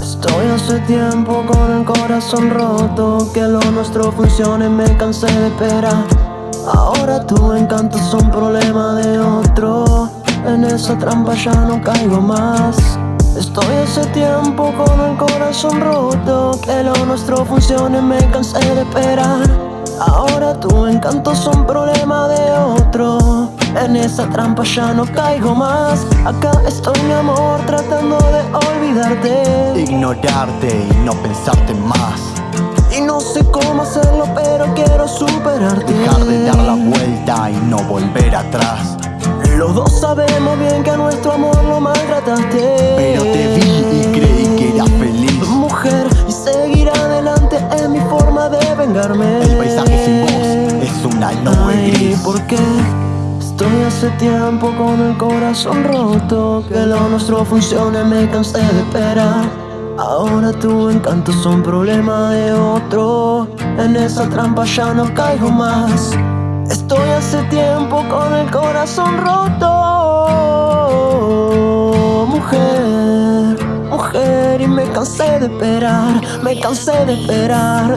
Estoy hace tiempo con el corazón roto Que lo nuestro funcione, me cansé de esperar. Ahora tu encanto es un problema de otro. En esa trampa ya no caigo más Estoy hace tiempo con el corazón roto Que lo nuestro funcione, me cansé de esperar. Ahora tu encanto es un problema de otro. En esa trampa ya no caigo más. Acá estoy mi amor tratando de olvidarte. Ignorarte y no pensarte más. Y no sé cómo hacerlo pero quiero superarte. Dejar de dar la vuelta y no volver atrás. Los dos sabemos bien que a nuestro amor lo maltrataste El paisaje sin vos es una nube Ay, gris. ¿por qué? Estoy hace tiempo con el corazón roto Que lo nuestro funcione, me cansé de esperar. Ahora tu encanto es un problema de otro. En esa trampa ya no caigo más. Estoy hace tiempo con el corazón roto. Mujer, mujer y me cansé de esperar Me cansé de esperar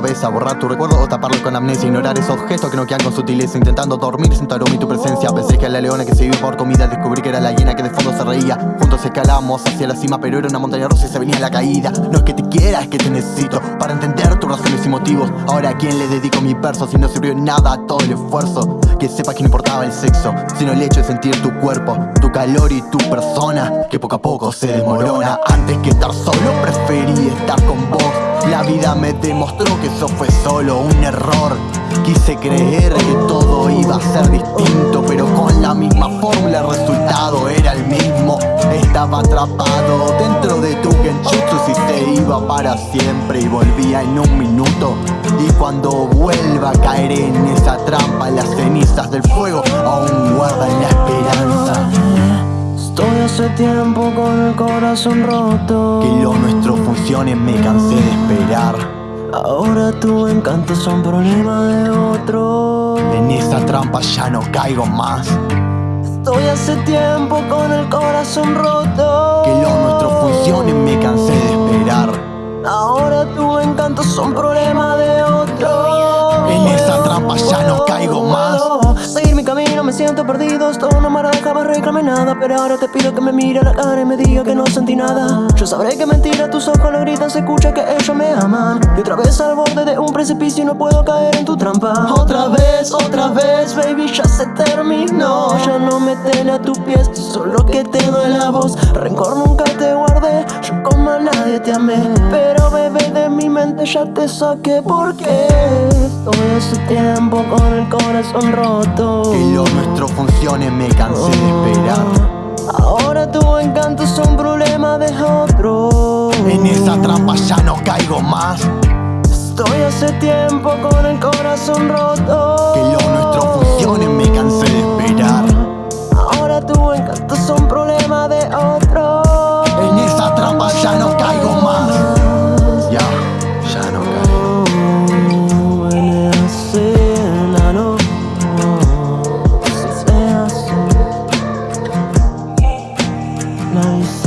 Borrar tu recuerdo o taparlo con amnesia Ignorar esos gestos que no quedan con sutileza Intentando dormir sin tu aroma y tu presencia. Pensé que la leona que se iba por comida Descubrí que era la hiena que de fondo se reía. Juntos escalamos hacia la cima Pero era una montaña rusa y se venía la caída. No es que te quiera, es que te necesito Para entender tus razones y motivos. Ahora a quién le dedico mis versos Si no sirvió nada todo el esfuerzo Que sepas que no importaba el sexo Sino el hecho de sentir tu cuerpo Tu calor y tu persona Que poco a poco se desmorona. Antes que estar solo preferí estar con vos. La vida me demostró que eso fue solo un error. Quise creer que todo iba a ser distinto Pero con la misma fórmula el resultado era el mismo. Estaba atrapado dentro de tu genjutsu iba para siempre y volvía en un minuto. Y cuando vuelva caeré en esa trampa Las cenizas del fuego aún guardan la esperanza. Estoy hace tiempo con el corazón roto. Que lo nuestro funcione me cansé de esperar. Ahora tu encanto es un problema de otro. En esa trampa ya no caigo más. Estoy hace tiempo con el corazón roto. Que lo nuestro funcione me cansé de esperar Ahora tu encanto es un problema de otro. En esa trampa ya no caigo más. Seguir mi camino me siento perdido. Esto no me jamás reclame nada Pero ahora te pido que me mire a la cara y me diga que no sentí nada. Yo sabré que mentira, tus ojos lo gritan Se escucha que ellos me aman. Y otra vez al borde de un precipicio y no puedo caer en tu trampa. Otra vez, otra vez, baby, ya se terminó. Ya no me tele a tus pies, solo que te doy la voz Rencor nunca te guardé, yo como a nadie te amé. Pero bebé de mi mente ya te saqué porque Estoy hace tiempo con el corazón roto. Que lo nuestro funcione me cansé de esperar. Ahora tu encanto es un problema de otro. En esa trampa ya no caigo más. Estoy hace tiempo con el corazón roto. Que lo nuestro funcione me cansé de esperar. Ahora tu encanto es un problema de otro Nice.